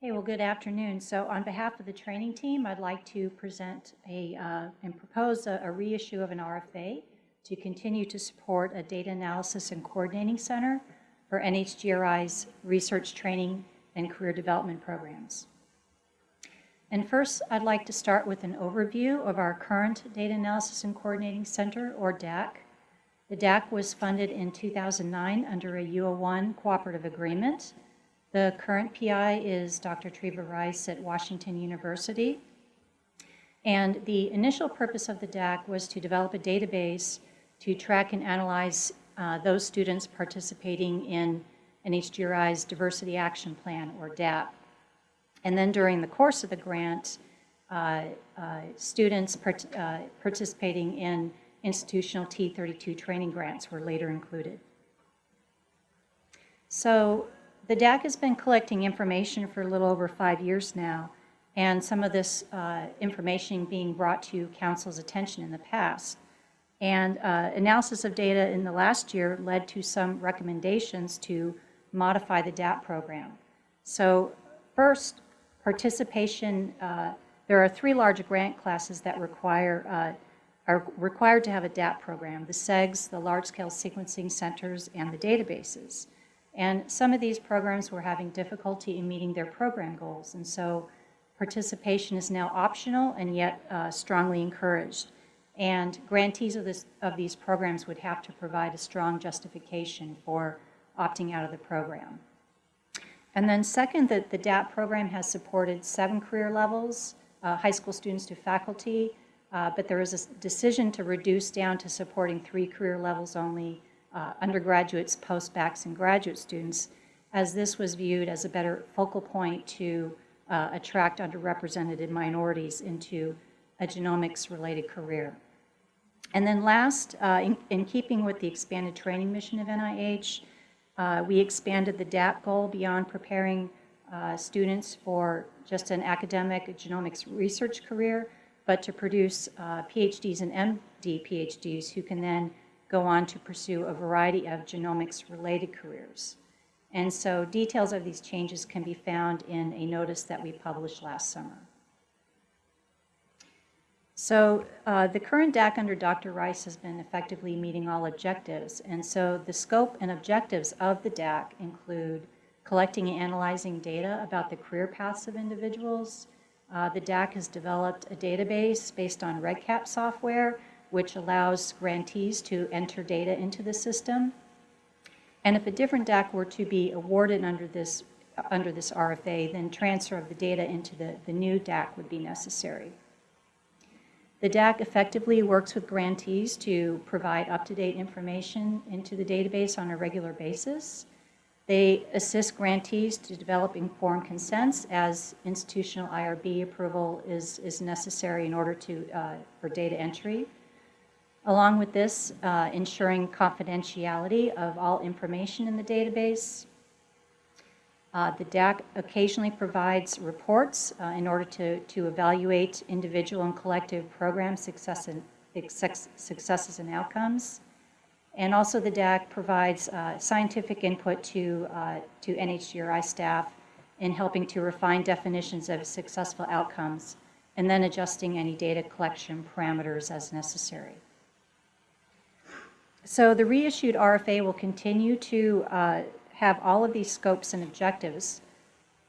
Hey, well, good afternoon. So on behalf of the training team, I'd like to present a, uh, and propose a, a reissue of an RFA to continue to support a data analysis and coordinating center for NHGRI's research training and career development programs. And first, I'd like to start with an overview of our current Data Analysis and Coordinating Center, or DAC. The DAC was funded in 2009 under a U01 cooperative agreement the current PI is Dr. Treva Rice at Washington University. And the initial purpose of the DAC was to develop a database to track and analyze uh, those students participating in NHGRI's Diversity Action Plan, or DAP. And then during the course of the grant, uh, uh, students part uh, participating in institutional T32 training grants were later included. So the DAC has been collecting information for a little over five years now, and some of this uh, information being brought to Council's attention in the past. And uh, analysis of data in the last year led to some recommendations to modify the DAP program. So first, participation, uh, there are three large grant classes that require uh, are required to have a DAP program, the CEGS, the large-scale sequencing centers, and the databases. And some of these programs were having difficulty in meeting their program goals. And so participation is now optional and yet uh, strongly encouraged. And grantees of, this, of these programs would have to provide a strong justification for opting out of the program. And then second, that the DAP program has supported seven career levels, uh, high school students to faculty, uh, but there is a decision to reduce down to supporting three career levels only uh, undergraduates, post-bacs, and graduate students, as this was viewed as a better focal point to uh, attract underrepresented minorities into a genomics-related career. And then last, uh, in, in, keeping with the expanded training mission of NIH, uh, we expanded the DAP goal beyond preparing uh, students for just an academic genomics research career, but to produce uh, PhDs and MD PhDs who can then go on to pursue a variety of genomics-related careers. And so details of these changes can be found in a notice that we published last summer. So uh, the current DAC under Dr. Rice has been effectively meeting all objectives. And so the scope and objectives of the DAC include collecting and analyzing data about the career paths of individuals. Uh, the DAC has developed a database based on REDCap software which allows grantees to enter data into the system. And if a different DAC were to be awarded under this, under this RFA, then transfer of the data into the, the new DAC would be necessary. The DAC effectively works with grantees to provide up-to-date information into the database on a regular basis. They assist grantees to develop informed consents as institutional IRB approval is, is necessary in order to, uh, for data entry. Along with this, uh, ensuring confidentiality of all information in the database. Uh, the DAC occasionally provides reports uh, in order to, to evaluate individual and collective program success and, successes and outcomes. And also the DAC provides uh, scientific input to, uh, to NHGRI staff in helping to refine definitions of successful outcomes and then adjusting any data collection parameters as necessary. So the reissued RFA will continue to uh, have all of these scopes and objectives,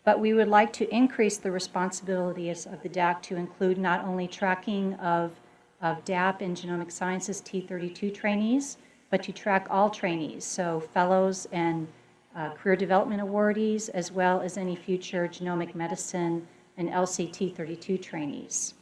but we would like to increase the responsibilities of the DAC to include not only tracking of, of DAP and genomic sciences T32 trainees, but to track all trainees, so fellows and uh, career development awardees, as well as any future genomic medicine and ELSI T32 trainees.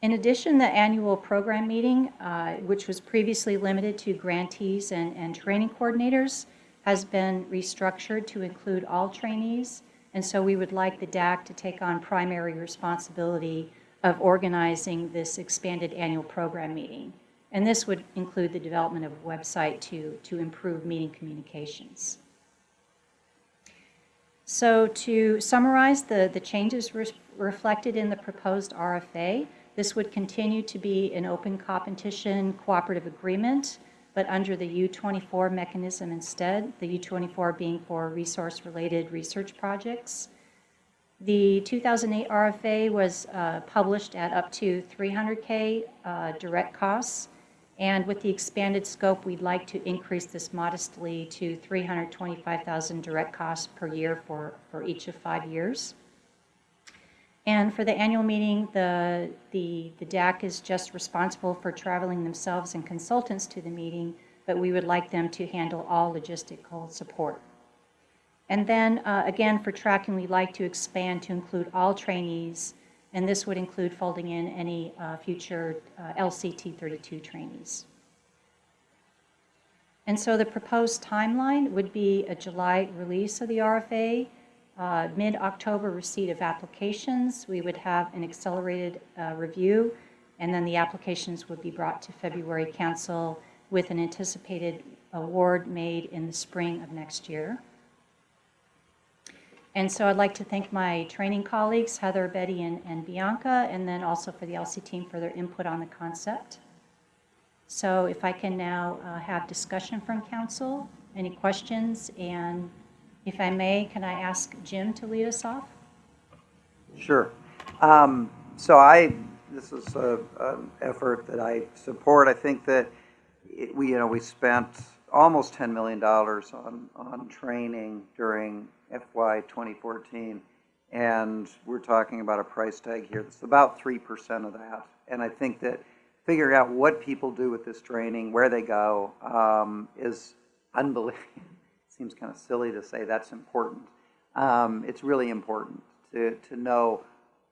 In addition, the annual program meeting, uh, which was previously limited to grantees and, and training coordinators, has been restructured to include all trainees. And so we would like the DAC to take on primary responsibility of organizing this expanded annual program meeting. And this would include the development of a website to, to improve meeting communications. So to summarize the, the changes re reflected in the proposed RFA, this would continue to be an open competition cooperative agreement, but under the U24 mechanism instead, the U24 being for resource-related research projects. The 2008 RFA was uh, published at up to 300K uh, direct costs, and with the expanded scope, we'd like to increase this modestly to 325,000 direct costs per year for, for each of five years. And for the annual meeting, the, the, the DAC is just responsible for traveling themselves and consultants to the meeting, but we would like them to handle all logistical support. And then, uh, again, for tracking, we'd like to expand to include all trainees, and this would include folding in any uh, future uh, ELSI T32 trainees. And so the proposed timeline would be a July release of the RFA, uh, mid-October receipt of applications. We would have an accelerated uh, review, and then the applications would be brought to February council with an anticipated award made in the spring of next year. And so I'd like to thank my training colleagues, Heather, Betty, and, and Bianca, and then also for the ELSI team for their input on the concept. So if I can now uh, have discussion from council, any questions? And if I may, can I ask Jim to lead us off? Sure. Um, So I, this is an effort that I support. I think that it- we, you know, we spent almost $10 million on, on training during FY 2014. And we're talking about a price tag here that's about 3% of that. And I think that figuring out what people do with this training, where they go, um, is unbelievable. Seems kind of silly to say that's important. Um, It's really important to, to know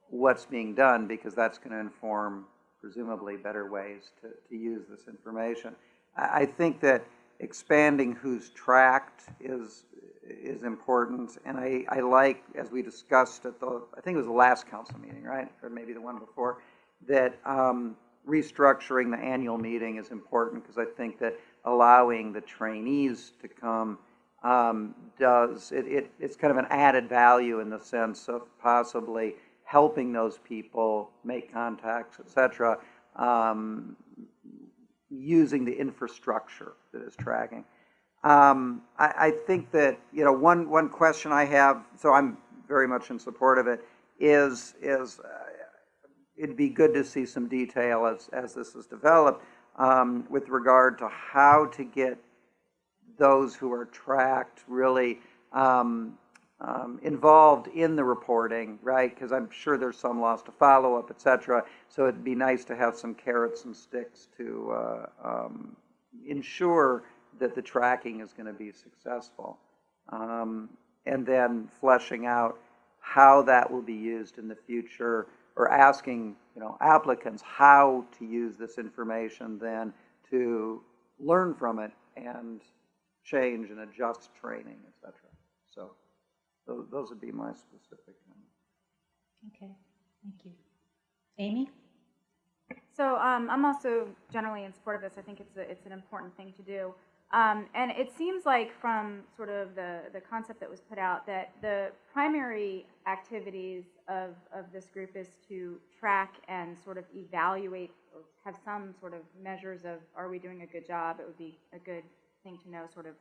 what's being done because that's going to inform presumably better ways to, to use this information. I, I think that expanding who's tracked is, is important. And I, I like, as we discussed at the, I think it was the last council meeting, right? Or maybe the one before, that um, restructuring the annual meeting is important because I think that allowing the trainees to come um, does, it, it, it's kind of an added value in the sense of possibly helping those people make contacts, et cetera, um, using the infrastructure that is tracking. Um, I, I think that, you know, one, one question I have, so I'm very much in support of it, is, is uh, it'd be good to see some detail as, as this is developed um, with regard to how to get those who are tracked really um, um, involved in the reporting, right? Because I'm sure there's some loss to follow-up, et cetera. So it'd be nice to have some carrots and sticks to uh, um, ensure that the tracking is going to be successful. Um, and then fleshing out how that will be used in the future, or asking, you know, applicants how to use this information then to learn from it and change and adjust training, etc. So those, those would be my specific comments. Okay, thank you. Amy? So um, I'm also generally in support of this. I think it's a, it's an important thing to do. Um, and it seems like from sort of the, the concept that was put out that the primary activities of, of this group is to track and sort of evaluate or have some sort of measures of are we doing a good job? It would be a good thing to know sort of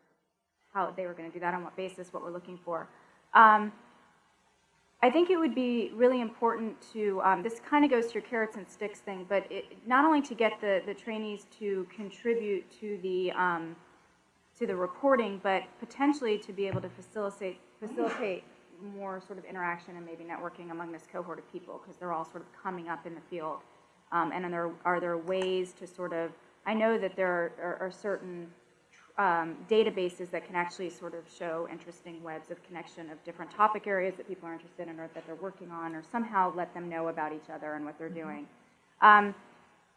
how they were going to do that, on what basis, what we're looking for. Um, I think it would be really important to, um, this kind of goes to your carrots and sticks thing, but it, not only to get the, the trainees to contribute to the, um, to the reporting, but potentially to be able to facilitate, facilitate more sort of interaction and maybe networking among this cohort of people, because they're all sort of coming up in the field. Um, and are there, are there ways to sort of, I know that there are, are, are certain um, databases that can actually sort of show interesting webs of connection of different topic areas that people are interested in or that they're working on, or somehow let them know about each other and what they're doing. Um,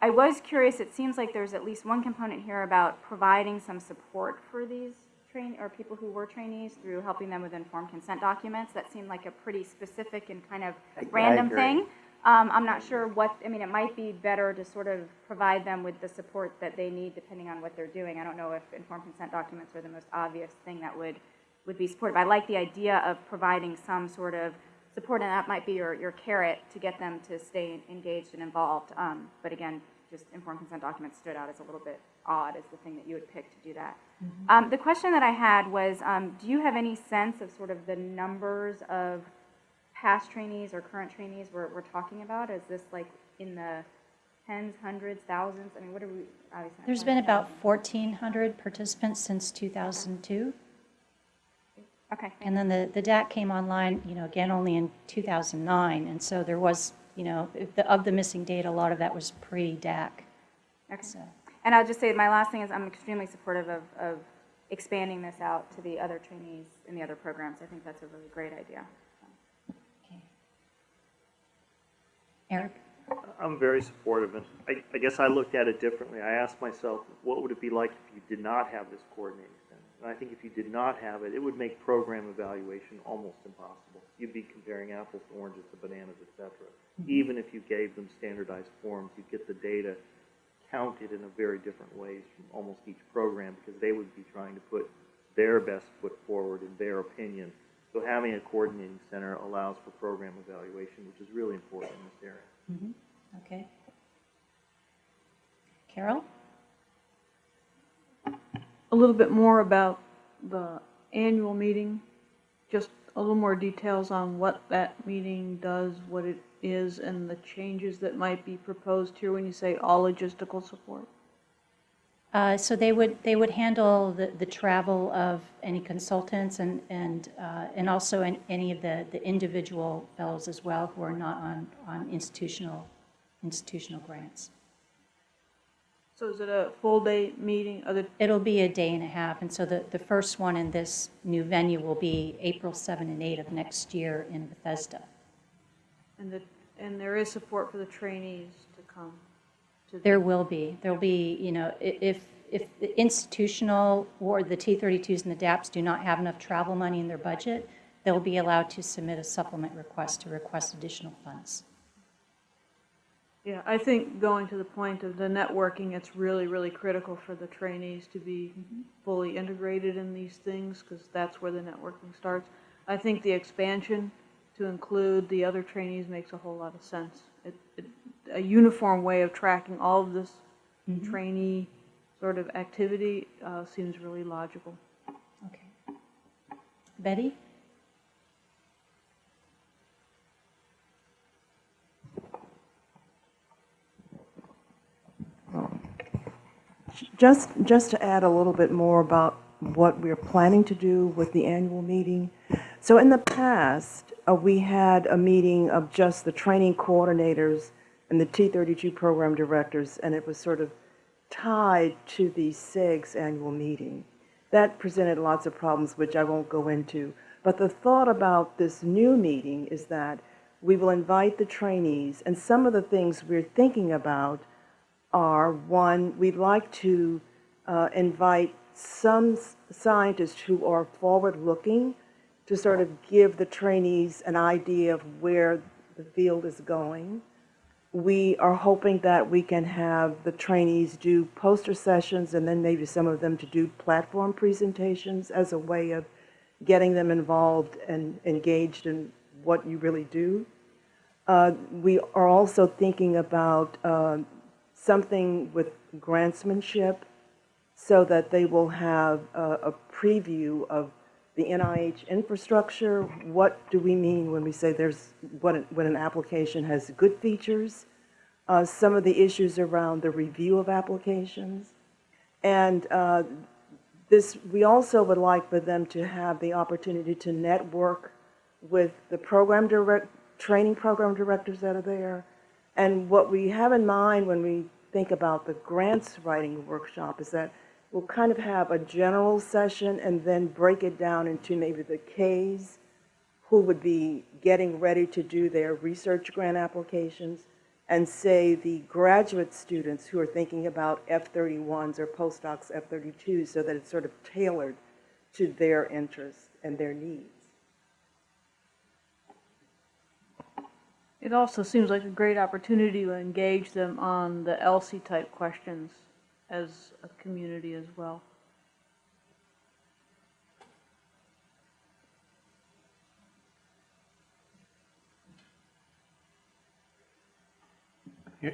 I was curious, it seems like there's at least one component here about providing some support for these train, or people who were trainees through helping them with informed consent documents. That seemed like a pretty specific and kind of I- I random agree. thing. Um, I'm not sure what, I mean, it might be better to sort of provide them with the support that they need depending on what they're doing. I don't know if informed consent documents are the most obvious thing that would, would be supportive. I like the idea of providing some sort of support, and that might be your, your carrot to get them to stay engaged and involved. Um, but again, just informed consent documents stood out as a little bit odd as the thing that you would pick to do that. Um, the question that I had was, um, do you have any sense of sort of the numbers of past trainees or current trainees we're, we're talking about? Is this like in the tens, hundreds, thousands? I mean, what are we, obviously. There's been about 1,400 participants since 2002. Okay, And then the, the DAC came online, you know, again, only in 2009. And so there was, you know, the- of the missing data, a lot of that was pre-DAC. okay. So, And I'll just say, my last thing is I'm extremely supportive of, of expanding this out to the other trainees in the other programs. I think that's a really great idea. okay. Eric? I'm very supportive, and I, I guess I looked at it differently. I asked myself, what would it be like if you did not have this coordinating center? And I think if you did not have it, it would make program evaluation almost impossible. You'd be comparing apples to oranges to bananas, et cetera. Mm-hmm. Even if you gave them standardized forms, you'd get the data counted in a very different ways from almost each program, because they would be trying to put their best foot forward in their opinion. So having a coordinating center allows for program evaluation, which is really important in this area. Mhm. Okay. Carol? a little bit more about the annual meeting, just a little more details on what that meeting does, what it is, and the changes that might be proposed here when you say all logistical support? Uh, So they would, they would handle the, the travel of any consultants and, and, uh, and also an- any of the, the individual fellows as well who are not on, on institutional, institutional grants. So is it a full day meeting, other, It'll be a day and a half, and so the, the first one in this new venue will be April 7 and 8 of next year in Bethesda. and the, and there is support for the trainees to come? To the- There will be, there'll be, you know, if, if the institutional or the T32s and the DAPs do not have enough travel money in their budget, they'll be allowed to submit a supplement request to request additional funds. Yeah, I think going to the point of the networking, it's really, really critical for the trainees to be fully integrated in these things, because that's where the networking starts. I think the expansion to include the other trainees makes a whole lot of sense. It, it, a uniform way of tracking all of this trainee sort of activity, uh, seems really logical. Okay. Betty? Just, just to add a little bit more about what we're planning to do with the annual meeting. So in the past, uh, we had a meeting of just the training coordinators and the T32 program directors, and it was sort of tied to the CEGS annual meeting. That presented lots of problems, which I won't go into. But the thought about this new meeting is that we will invite the trainees, and some of the things we're thinking about are, one, we'd like to uh, invite some scientists who are forward-looking to sort of give the trainees an idea of where the field is going. We are hoping that we can have the trainees do poster sessions and then maybe some of them to do platform presentations as a way of getting them involved and engaged in what you really do. Uh, We are also thinking about uh, something with grantsmanship so that they will have a, a preview of the NIH infrastructure. What do we mean when we say there's, what, an- when an application has good features? Uh, some of the issues around the review of applications. And uh, this, we also would like for them to have the opportunity to network with the program direct, training program directors that are there. And what we have in mind when we think about the grants writing workshop is that we'll kind of have a general session and then break it down into maybe the Ks who would be getting ready to do their research grant applications, and say the graduate students who are thinking about F-31s or postdocs F-32s, so that it's sort of tailored to their interests and their needs. It also seems like a great opportunity to engage them on the ELSI-type questions as a community as well.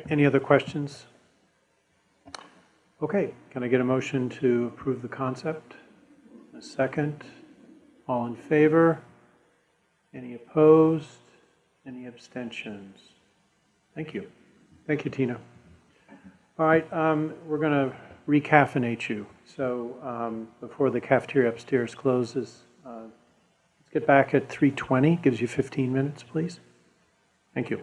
Any other questions? Okay, can I get a motion to approve the concept? A second? All in favor? Any opposed? Any abstentions? Thank you. Thank you, Tina. All right, um, we're going to recaffeinate you. So um, before the cafeteria upstairs closes, uh, let's get back at 3:20. Gives you 15 minutes, please. Thank you.